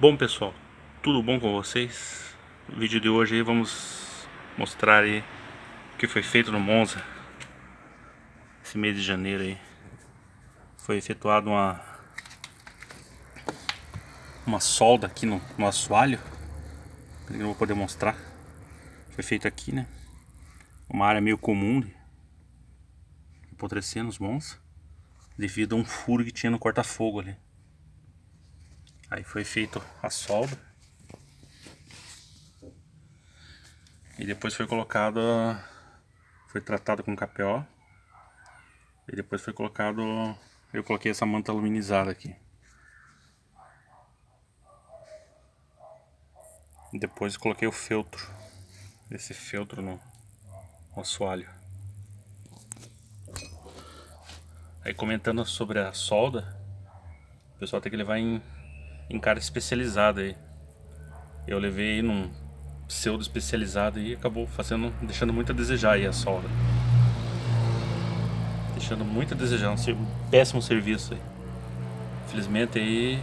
Bom pessoal, tudo bom com vocês? No vídeo de hoje vamos mostrar aí o que foi feito no Monza. Esse mês de janeiro aí. Foi efetuado uma Uma solda aqui no, no assoalho. Eu não vou poder mostrar. Foi feito aqui né? Uma área meio comum de apodrecer nos Monza Devido a um furo que tinha no corta-fogo ali Aí foi feito a solda. E depois foi colocado, foi tratado com KPO. E depois foi colocado, eu coloquei essa manta aluminizada aqui. E depois coloquei o feltro, esse feltro no, no assoalho. Aí comentando sobre a solda, o pessoal tem que levar em em cara especializado aí. Eu levei num pseudo especializado e acabou fazendo, deixando muito a desejar aí a solda. Deixando muito a desejar, um péssimo serviço aí. Infelizmente aí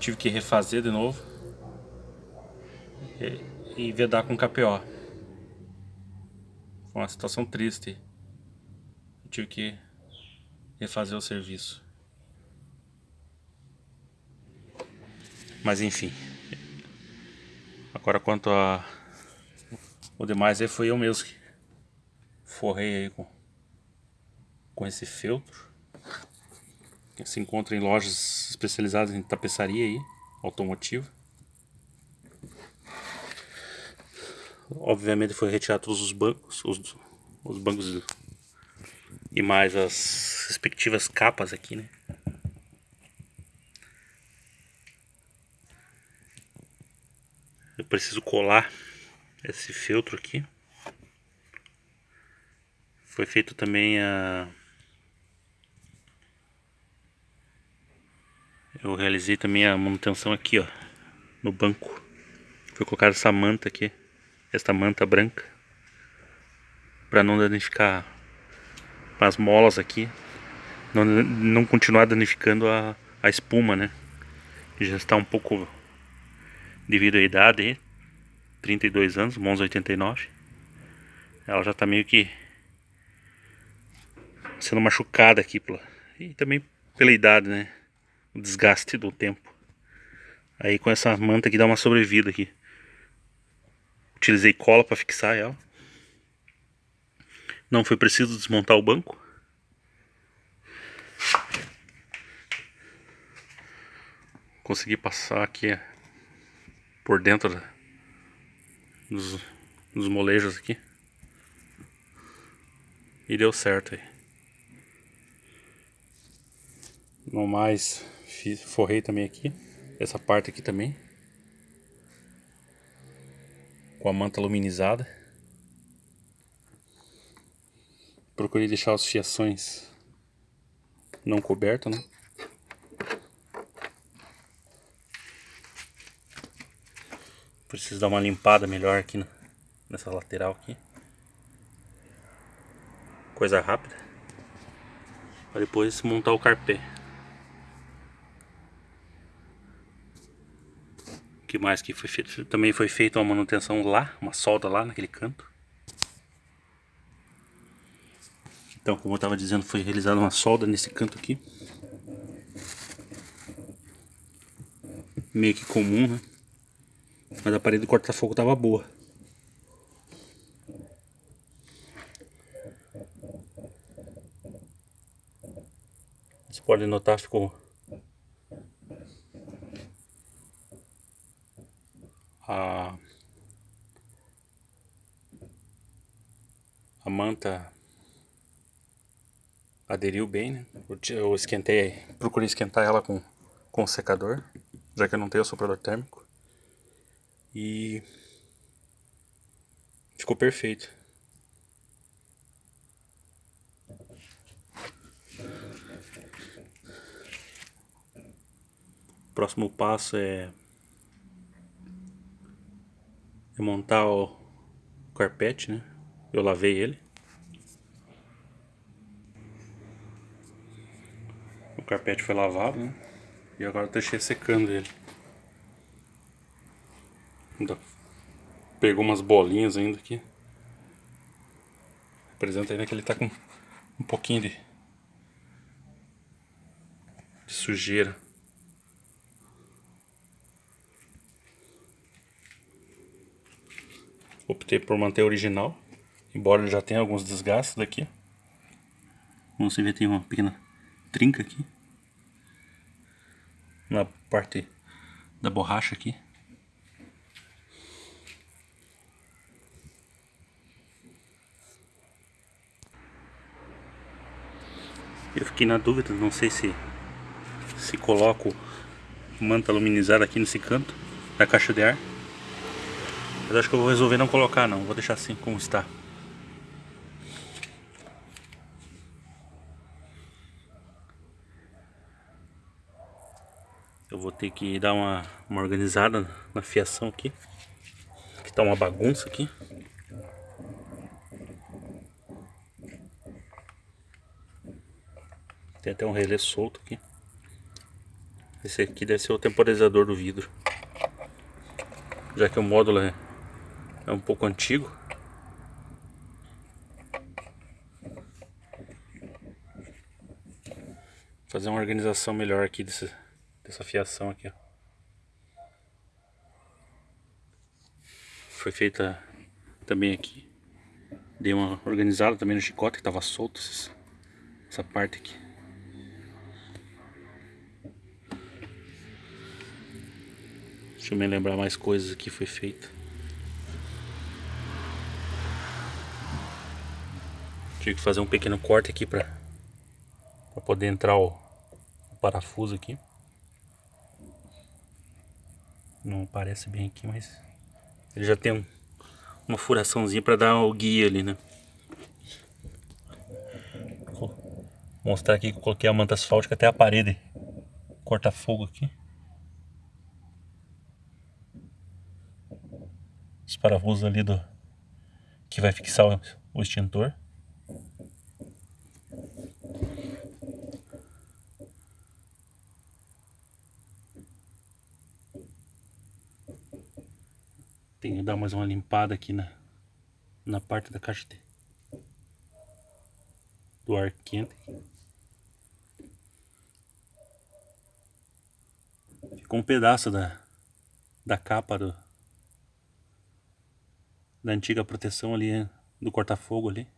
tive que refazer de novo e, e vedar com KPO. Foi uma situação triste. Tive que refazer o serviço. Mas enfim. Agora quanto a o demais aí foi eu mesmo que forrei aí com, com esse feltro. Que se encontra em lojas especializadas em tapeçaria aí, automotiva. Obviamente foi retirar todos os bancos, os, os bancos e mais as respectivas capas aqui, né? Preciso colar esse feltro aqui. Foi feito também a eu realizei também a manutenção aqui ó no banco. Foi colocar essa manta aqui esta manta branca para não danificar as molas aqui não, não continuar danificando a, a espuma né? Já está um pouco devido à idade, 32 anos, Monza 89. Ela já está meio que sendo machucada aqui pela, e também pela idade, né? O desgaste do tempo. Aí com essa manta aqui dá uma sobrevida aqui. Utilizei cola para fixar ela. Não foi preciso desmontar o banco. Consegui passar aqui por dentro dos, dos molejos aqui. E deu certo aí. No mais, fiz, forrei também aqui. Essa parte aqui também. Com a manta aluminizada. Procurei deixar as fiações não cobertas, né? Preciso dar uma limpada melhor aqui nessa lateral aqui. Coisa rápida. Para depois montar o carpê. O que mais que foi feito? Também foi feita uma manutenção lá, uma solda lá naquele canto. Então, como eu estava dizendo, foi realizada uma solda nesse canto aqui. Meio que comum, né? Mas a parede do corta-fogo tava boa. Você pode notar, ficou... A... A manta aderiu bem, né? Eu esquentei, procurei esquentar ela com, com o secador, já que eu não tenho o soprador térmico. E ficou perfeito. O próximo passo é, é montar o carpete, né? Eu lavei ele. O carpete foi lavado, né? E agora eu deixei secando ele. Ainda pegou umas bolinhas ainda aqui. Representa ainda que ele tá com um pouquinho de, de sujeira. Optei por manter original, embora ele já tenha alguns desgastes daqui. Como você vê tem uma pequena trinca aqui. Na parte da borracha aqui. Eu fiquei na dúvida, não sei se se coloco manta aluminizada aqui nesse canto da caixa de ar. Mas acho que eu vou resolver não colocar não, vou deixar assim como está. Eu vou ter que dar uma, uma organizada na fiação aqui. Que tá uma bagunça aqui. Tem até um relé solto aqui. Esse aqui deve ser o temporizador do vidro. Já que o módulo é, é um pouco antigo. Fazer uma organização melhor aqui desse, dessa fiação aqui. Ó. Foi feita também aqui. Dei uma organizada também no chicote que estava solto essa parte aqui. Deixa eu me lembrar mais coisas que foi feito. Tive que fazer um pequeno corte aqui para poder entrar o, o parafuso aqui. Não parece bem aqui, mas ele já tem um, uma furaçãozinha para dar o guia ali, né? Vou mostrar aqui que eu coloquei a manta asfáltica até a parede corta fogo aqui. Parafusos ali do que vai fixar o, o extintor. Tenho que dar mais uma limpada aqui na, na parte da caixa de, do ar quente. Ficou um pedaço da, da capa do, da antiga proteção ali do corta-fogo ali.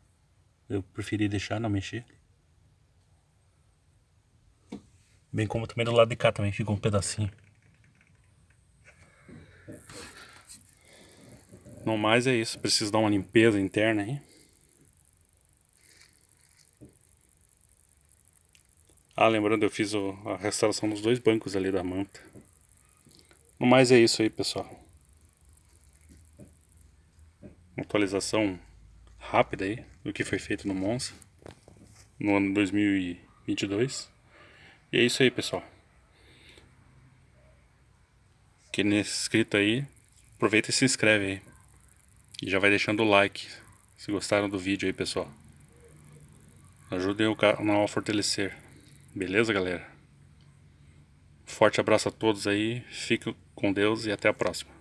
Eu preferi deixar, não mexer. Bem como também do lado de cá também ficou um pedacinho. No mais é isso, preciso dar uma limpeza interna aí. Ah, lembrando, eu fiz a restauração dos dois bancos ali da manta. No mais é isso aí, pessoal atualização rápida aí do que foi feito no Monza no ano 2022. E é isso aí, pessoal. Quem é inscrito aí, aproveita e se inscreve aí. E já vai deixando o like se gostaram do vídeo aí, pessoal. Ajudem o canal a fortalecer. Beleza, galera? Forte abraço a todos aí. Fiquem com Deus e até a próxima.